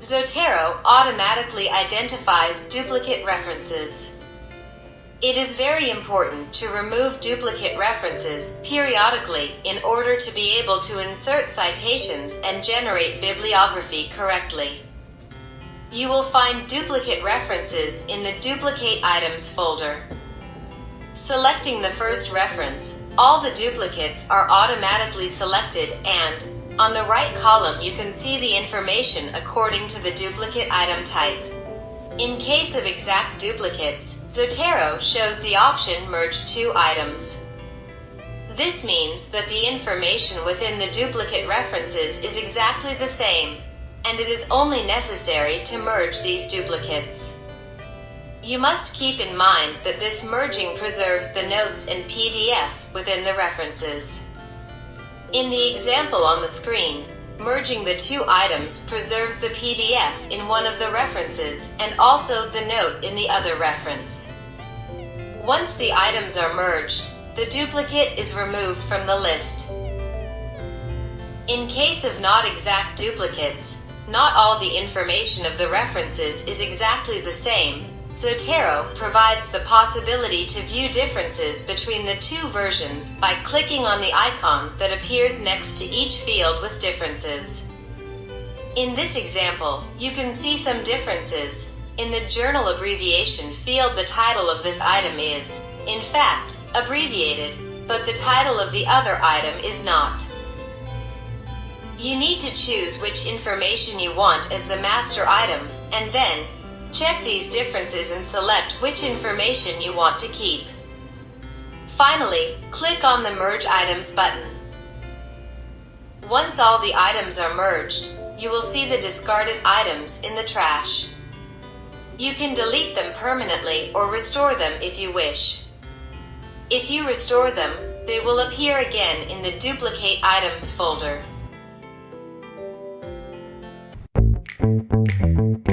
Zotero automatically identifies duplicate references. It is very important to remove duplicate references periodically in order to be able to insert citations and generate bibliography correctly. You will find duplicate references in the Duplicate Items folder. Selecting the first reference, all the duplicates are automatically selected and, on the right column you can see the information according to the duplicate item type. In case of exact duplicates, Zotero shows the option Merge two items. This means that the information within the duplicate references is exactly the same, and it is only necessary to merge these duplicates. You must keep in mind that this merging preserves the notes and PDFs within the references. In the example on the screen, merging the two items preserves the PDF in one of the references and also the note in the other reference. Once the items are merged, the duplicate is removed from the list. In case of not exact duplicates, not all the information of the references is exactly the same, Zotero provides the possibility to view differences between the two versions by clicking on the icon that appears next to each field with differences. In this example, you can see some differences. In the journal abbreviation field the title of this item is, in fact, abbreviated, but the title of the other item is not. You need to choose which information you want as the master item, and then, Check these differences and select which information you want to keep. Finally, click on the Merge Items button. Once all the items are merged, you will see the discarded items in the trash. You can delete them permanently or restore them if you wish. If you restore them, they will appear again in the Duplicate Items folder. Thank you.